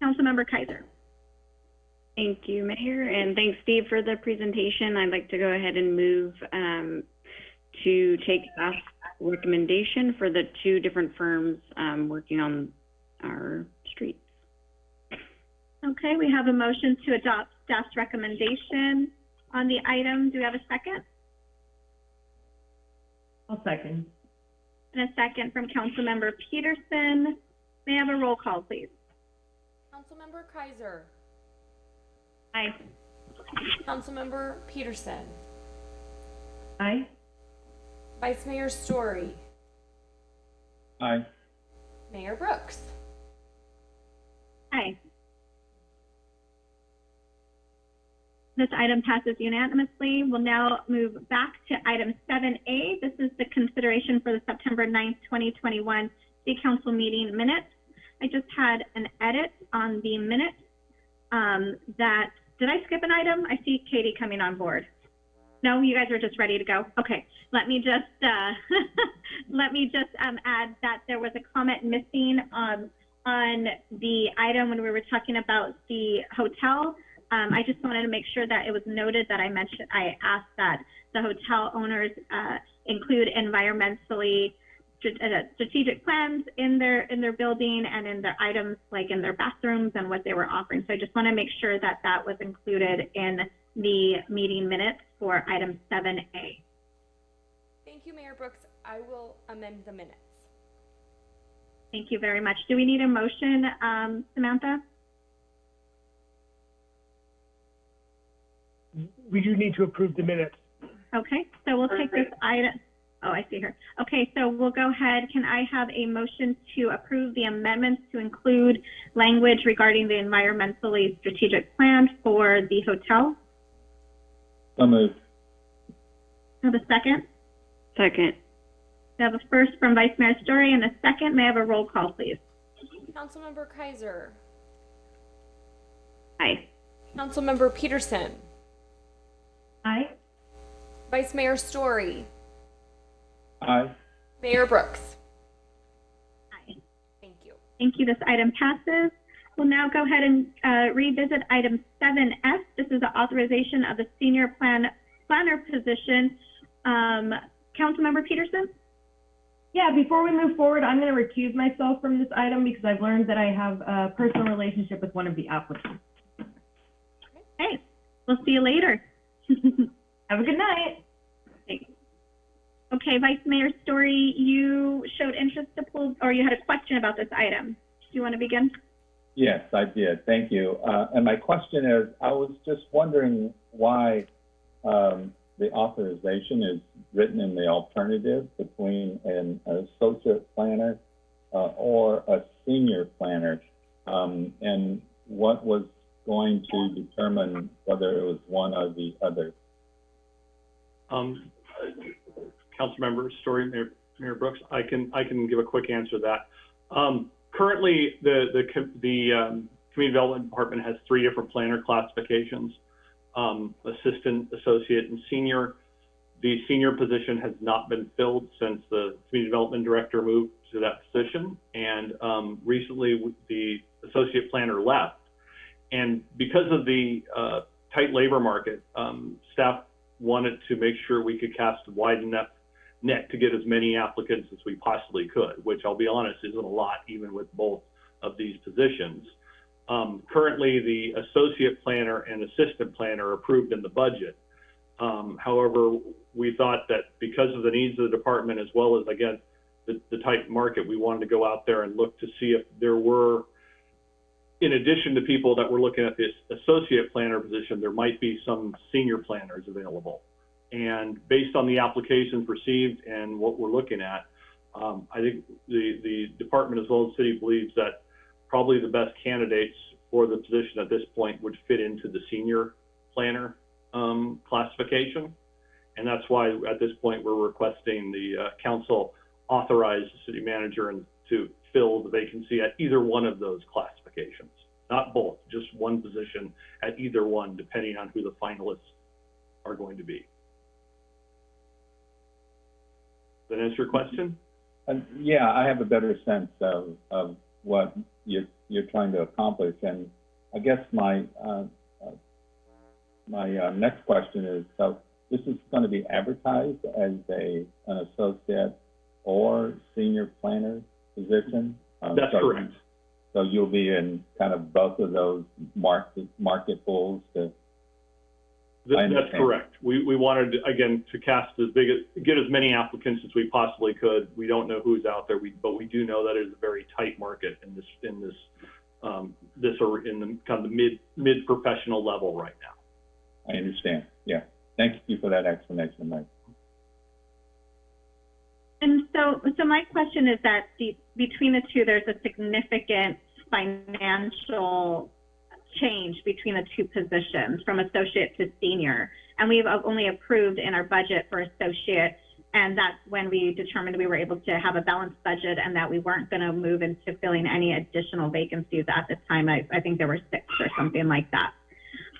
Councilmember Keiser. Thank you, Mayor, and thanks, Steve, for the presentation. I'd like to go ahead and move um, to take staff's recommendation for the two different firms um, working on our streets. Okay, we have a motion to adopt staff's recommendation on the item. Do we have a second? I'll second. And a second from Councilmember Petersen. May I have a roll call, please? Councilmember Keiser, Aye. Councilmember Petersen, Aye. Vice Mayor Storey, Aye. Mayor Brooks. Aye. This item passes unanimously. We'll now move back to item 7A. This is the consideration for the September 9th, 2021 City Council meeting minutes. I just had an edit on the minutes um, that, did I skip an item? I see Katie coming on board. No, you guys are just ready to go? Okay, let me just, uh, let me just um, add that there was a comment missing um, on the item when we were talking about the hotel. Um, I just wanted to make sure that it was noted that I mentioned, I asked that the hotel owners, uh, include environmentally uh, strategic plans in their, in their building and in their items, like in their bathrooms and what they were offering. So I just want to make sure that that was included in the meeting minutes for item seven A. Thank you, Mayor Brooks. I will amend the minutes. Thank you very much. Do we need a motion, um, Samantha? We do need to approve the minutes. Okay, so we'll take this item, oh, I see her. Okay, so we'll go ahead. Can I have a motion to approve the amendments to include language regarding the environmentally strategic plan for the hotel? So moved. Have a second? Second. We have a first from Vice Mayor Storey and a second. May I have a roll call, please? Councilmember Keiser, Aye. Councilmember Petersen, Aye. Vice Mayor Storey, Aye. Mayor Brooks. Aye. Thank you. Thank you. This item passes. We'll now go ahead and uh, revisit item 7F. This is the authorization of the senior plan planner position. Um, Councilmember Petersen? Yeah, before we move forward, I'm going to recuse myself from this item because I've learned that I have a personal relationship with one of the applicants. Hey, we'll see you later. Have a good night. Thanks. Okay, Vice Mayor Storey, you showed interest to pull, or you had a question about this item. Do you want to begin? Yes, I did. Thank you. Uh, and my question is, I was just wondering why um, the authorization is written in the alternative between an associate planner uh, or a senior planner, um, and what was going to determine whether it was one or the other. Um, Councilmember Storey, Mayor, Mayor Brooks, I can, I can give a quick answer to that. Um, currently, the, the, the, um, Community Development Department has three different planner classifications, um, assistant, associate, and senior. The senior position has not been filled since the Community Development Director moved to that position. And, um, recently, the associate planner left. And because of the, uh, tight labor market, um, staff wanted to make sure we could cast a wide enough net to get as many applicants as we possibly could, which I'll be honest, isn't a lot even with both of these positions. Um, currently, the associate planner and assistant planner are approved in the budget. Um, however, we thought that because of the needs of the department as well as, again, the, the tight market, we wanted to go out there and look to see if there were in addition to people that were looking at this associate planner position, there might be some senior planners available. And based on the applications received and what we're looking at, um, I think the, the department as well as city believes that probably the best candidates for the position at this point would fit into the senior planner um, classification. And that's why at this point we're requesting the uh, council authorize the city manager and to fill the vacancy at either one of those classifications. Not both, just one position at either one, depending on who the finalists are going to be. Does that answer your question? And yeah, I have a better sense of, of what you're, you're trying to accomplish. And I guess my, uh, uh, my uh, next question is, so this is going to be advertised as a, an associate or senior planner position? Um, That's so- correct. So you'll be in kind of both of those market, market pools to, Th- That's correct. We, we wanted, again, to cast as big, as get as many applicants as we possibly could. We don't know who's out there, we, but we do know that it is a very tight market in this, in this um, this are in the kind of the mid, mid-professional level right now. I understand, yeah. Thank you for that explanation, Mike. And so, so my question is that the, between the two, there's a significant financial change between the two positions from associate to senior. And we've only approved in our budget for associate, and that's when we determined we were able to have a balanced budget and that we weren't going to move into filling any additional vacancies at this time. I, I think there were six or something like that.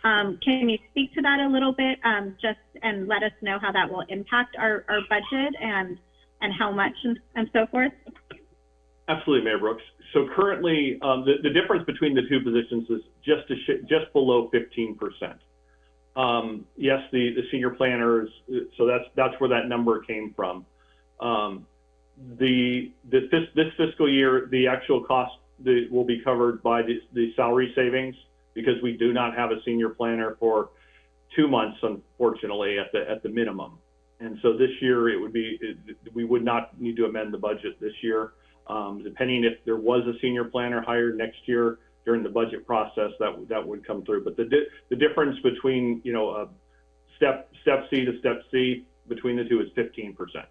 Um, can you speak to that a little bit, um, just and let us know how that will impact our, our budget and and how much and, and so forth? Absolutely, Mayor Brooks. So currently, um, the, the difference between the two positions is just just below 15%. Um, yes, the, the senior planners, so that's, that's where that number came from. Um, the, the, this, this fiscal year, the actual cost the, will be covered by the, the salary savings because we do not have a senior planner for two months, unfortunately, at the, at the minimum. And so this year, it would be, it, we would not need to amend the budget this year. Um, depending if there was a senior planner hired next year during the budget process, that would that would come through. But the di- the difference between you know uh, step step C to step C between the two is 15 percent.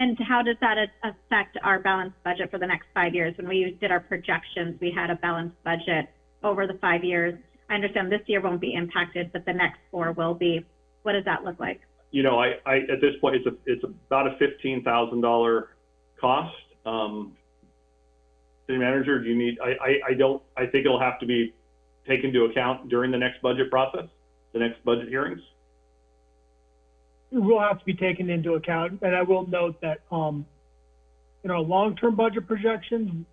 And how does that affect our balanced budget for the next five years? When we did our projections, we had a balanced budget over the five years. I understand this year won't be impacted, but the next four will be. What does that look like? You know, I, I at this point it's a it's about a fifteen thousand dollar cost. Um, city manager, do you need? I, I I don't. I think it'll have to be taken into account during the next budget process, the next budget hearings. It will have to be taken into account, and I will note that, um, in our long-term budget projections,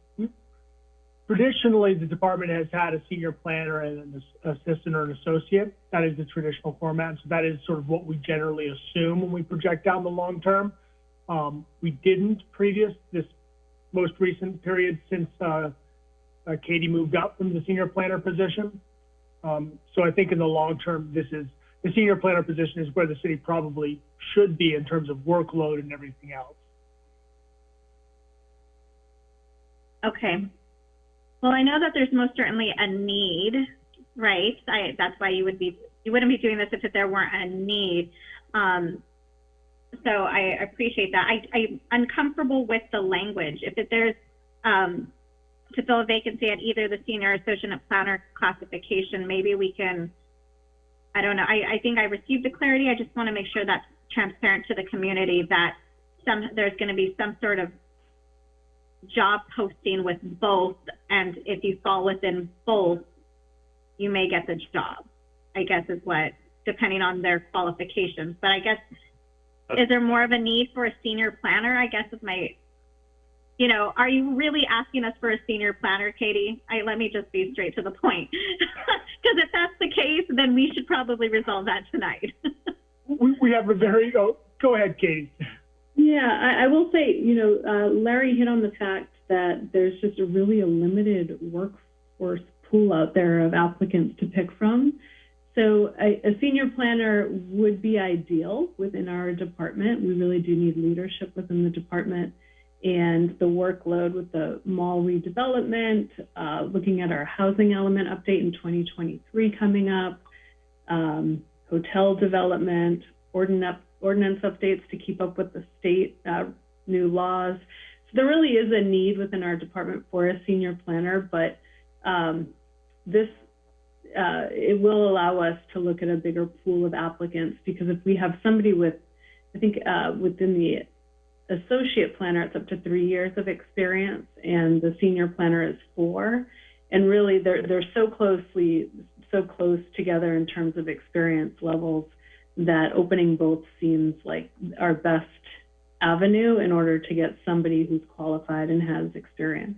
traditionally, the department has had a senior planner and an ass- assistant or an associate. That is the traditional format, so that is sort of what we generally assume when we project down the long term. Um, we didn't previous, this most recent period since, uh, uh, Katie moved up from the senior planner position. Um, so I think in the long term, this is, the senior planner position is where the city probably should be in terms of workload and everything else. Okay. Well, I know that there's most certainly a need, right? I, that's why you would be, you wouldn't be doing this if there weren't a need. Um, so I appreciate that. I, I'm uncomfortable with the language. If there's, um, to fill a vacancy at either the senior associate planner classification, maybe we can, I don't know, I, I think I received the clarity. I just want to make sure that's transparent to the community that some, there's going to be some sort of job posting with both, and if you fall within both, you may get the job, I guess is what, depending on their qualifications. But I guess, is there more of a need for a senior planner, I guess is my, you know, are you really asking us for a senior planner, Katie? I, let me just be straight to the point. Because if that's the case, then we should probably resolve that tonight. We, we have a very, oh, go ahead, Katie. Yeah, I, I will say, you know, uh, Larry hit on the fact that there's just a really a limited workforce pool out there of applicants to pick from. So a, a senior planner would be ideal within our department. We really do need leadership within the department and the workload with the mall redevelopment, uh, looking at our housing element update in 2023 coming up, um, hotel development, ordinance, ordinance updates to keep up with the state uh, new laws. So there really is a need within our department for a senior planner, but um, this uh, it will allow us to look at a bigger pool of applicants because if we have somebody with, I think uh, within the associate planner, it's up to three years of experience, and the senior planner is four. And really, they're they're so closely so close together in terms of experience levels that opening both seems like our best avenue in order to get somebody who's qualified and has experience.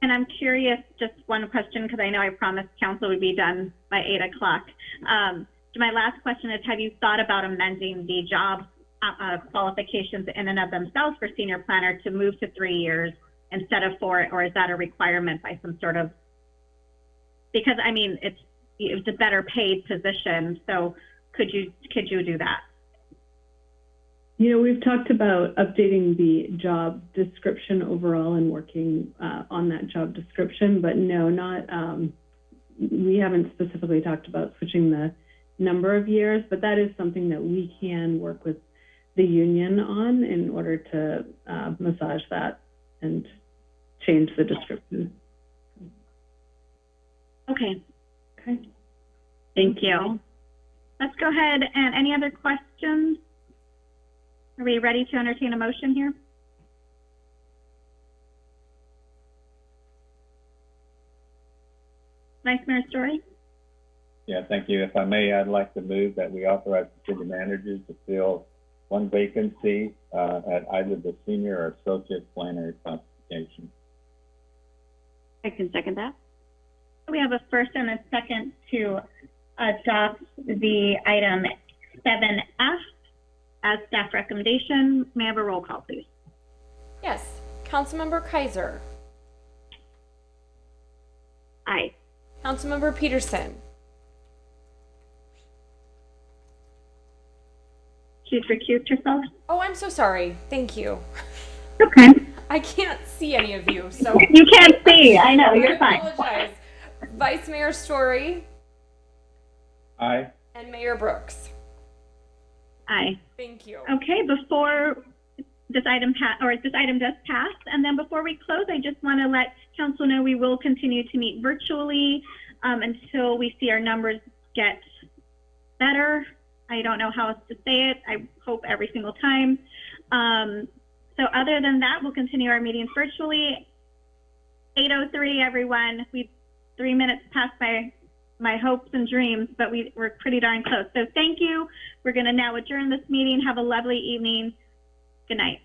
And I'm curious, just one question, because I know I promised council would be done by eight o'clock. Um, my last question is, have you thought about amending the job uh, uh, qualifications in and of themselves for senior planner to move to three years instead of four, or is that a requirement by some sort of? Because I mean, it's it's a better paid position, so could you could you do that? You know, we've talked about updating the job description overall and working uh, on that job description, but no, not, um, we haven't specifically talked about switching the number of years, but that is something that we can work with the union on in order to uh, massage that and change the description. Okay, Okay. thank you. Let's go ahead and any other questions? Are we ready to entertain a motion here? Vice Mayor Storey? Yeah, thank you. If I may, I'd like to move that we authorize the city managers to fill one vacancy uh, at either the senior or associate planner classification. I can second that. We have a first and a second to adopt the item seven F as staff recommendation. May I have a roll call, please? Yes. Councilmember Keiser. Aye. Councilmember Petersen. She's recused herself. Oh, I'm so sorry. Thank you. Okay. I can't see any of you, so You can't see. I know, you're fine. apologize. Vice Mayor Storey Aye. and Mayor Brooks. Aye. Thank you. Okay, before this item pa, or this item does pass, and then before we close, I just want to let council know we will continue to meet virtually um, until we see our numbers get better. I don't know how else to say it. I hope every single time. Um, so other than that, we'll continue our meetings virtually. 8:03, everyone. We three minutes past my my hopes and dreams, but we, we're pretty darn close. So thank you. We're going to now adjourn this meeting. Have a lovely evening. Good night.